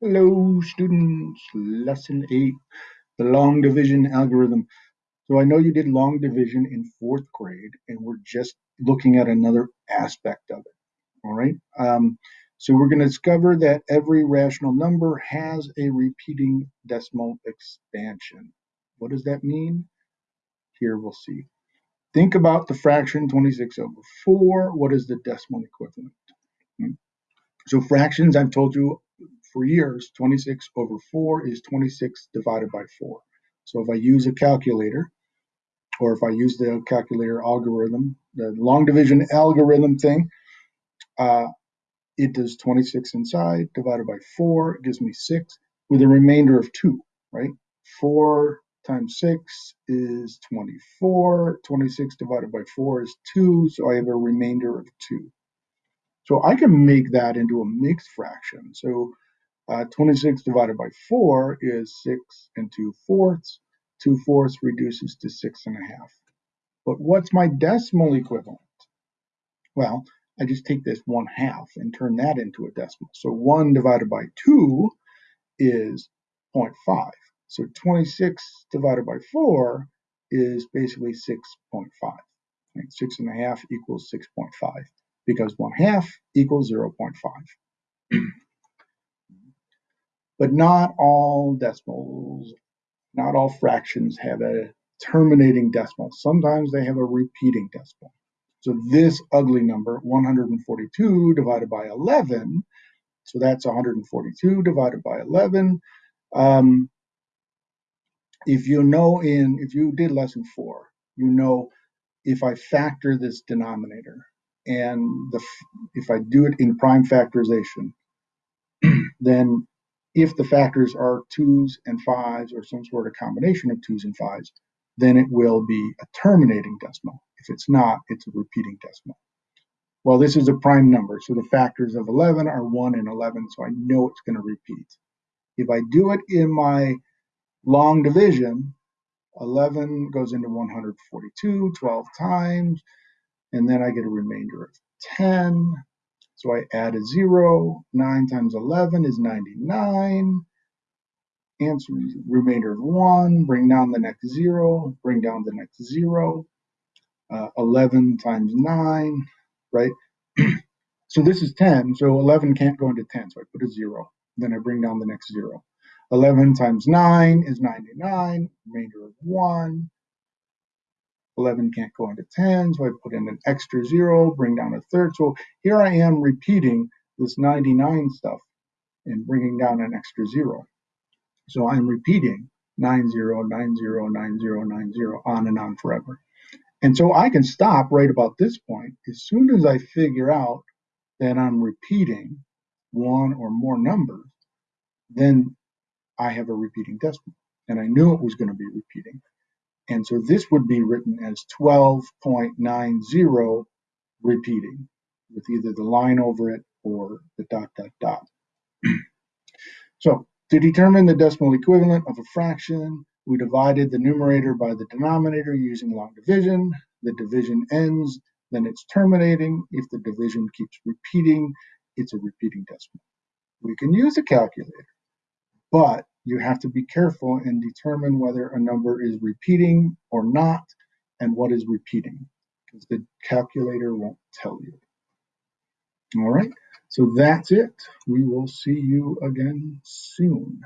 Hello, students. Lesson 8, the long division algorithm. So I know you did long division in fourth grade, and we're just looking at another aspect of it. All right. Um, so we're going to discover that every rational number has a repeating decimal expansion. What does that mean? Here we'll see. Think about the fraction 26 over 4. What is the decimal equivalent? Hmm. So fractions, I've told you for years, 26 over 4 is 26 divided by 4. So if I use a calculator, or if I use the calculator algorithm, the long division algorithm thing, uh, it does 26 inside divided by 4, it gives me 6 with a remainder of 2, right? 4 times 6 is 24, 26 divided by 4 is 2, so I have a remainder of 2. So I can make that into a mixed fraction. So uh, 26 divided by 4 is 6 and 2 fourths. 2 fourths reduces to 6 and a half. But what's my decimal equivalent? Well, I just take this 1 half and turn that into a decimal. So 1 divided by 2 is 0.5. So 26 divided by 4 is basically 6.5. Right? 6 and a half equals 6.5 because 1 half equals 0.5. But not all decimals, not all fractions have a terminating decimal. Sometimes they have a repeating decimal. So this ugly number, 142 divided by 11, so that's 142 divided by 11. Um, if you know in, if you did lesson four, you know if I factor this denominator and the, if I do it in prime factorization, then if the factors are twos and fives or some sort of combination of twos and fives, then it will be a terminating decimal. If it's not, it's a repeating decimal. Well, this is a prime number, so the factors of 11 are 1 and 11, so I know it's going to repeat. If I do it in my long division, 11 goes into 142 12 times, and then I get a remainder of 10. So I add a zero, nine times 11 is 99. Answer remainder of one, bring down the next zero, bring down the next zero. Uh, 11 times nine, right? so this is 10, so 11 can't go into 10, so I put a zero. Then I bring down the next zero. 11 times 9 is 99, remainder of 1. 11 can't go into 10, so I put in an extra zero, bring down a third. So here I am repeating this 99 stuff and bringing down an extra zero. So I'm repeating 90, 90, 90, 90, on and on forever. And so I can stop right about this point. As soon as I figure out that I'm repeating one or more numbers, then I have a repeating decimal. And I knew it was going to be repeating. And so this would be written as 12.90 repeating with either the line over it or the dot, dot, dot. so to determine the decimal equivalent of a fraction, we divided the numerator by the denominator using long division. The division ends, then it's terminating. If the division keeps repeating, it's a repeating decimal. We can use a calculator, but you have to be careful and determine whether a number is repeating or not and what is repeating because the calculator won't tell you. All right, so that's it. We will see you again soon.